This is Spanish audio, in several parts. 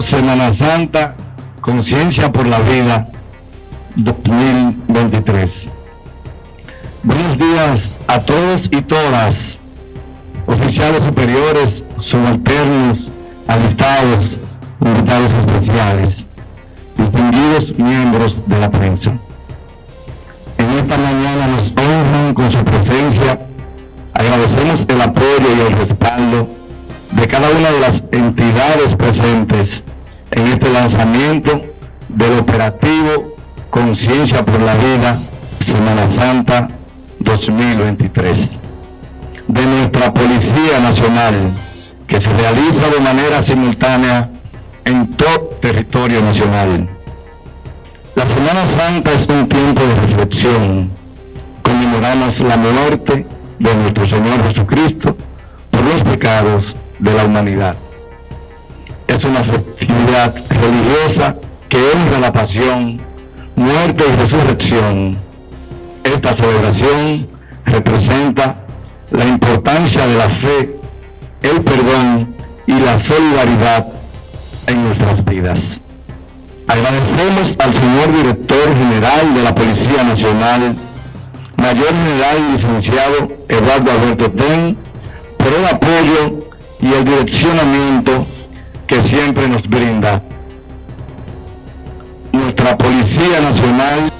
Semana Santa, Conciencia por la Vida 2023. Buenos días a todos y todas, oficiales superiores, subalternos, alistados, invitados especiales, distinguidos miembros de la prensa. En esta mañana nos honran con su presencia, agradecemos el apoyo y el respaldo de cada una de las entidades presentes en este lanzamiento del operativo Conciencia por la Vida Semana Santa 2023 de nuestra Policía Nacional que se realiza de manera simultánea en todo territorio nacional. La Semana Santa es un tiempo de reflexión. Conmemoramos la muerte de nuestro Señor Jesucristo por los pecados de la humanidad. Es una festividad religiosa que honra la pasión, muerte y resurrección. Esta celebración representa la importancia de la fe, el perdón y la solidaridad en nuestras vidas. Agradecemos al señor director general de la Policía Nacional, Mayor General y Licenciado Eduardo Alberto Ten, por el apoyo y el direccionamiento siempre nos brinda. Nuestra Policía Nacional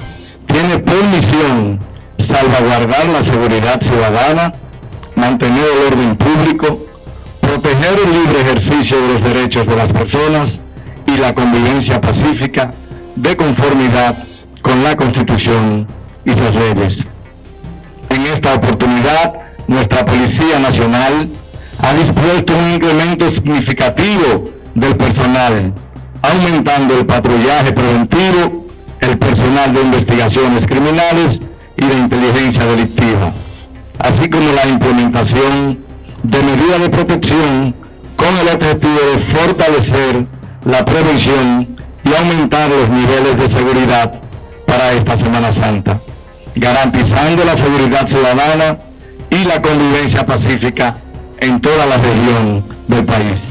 tiene por misión salvaguardar la seguridad ciudadana, mantener el orden público, proteger el libre ejercicio de los derechos de las personas y la convivencia pacífica de conformidad con la Constitución y sus leyes. En esta oportunidad, nuestra Policía Nacional ha dispuesto un incremento significativo del personal, aumentando el patrullaje preventivo, el personal de investigaciones criminales y de inteligencia delictiva, así como la implementación de medidas de protección con el objetivo de fortalecer la prevención y aumentar los niveles de seguridad para esta Semana Santa, garantizando la seguridad ciudadana y la convivencia pacífica en toda la región del país.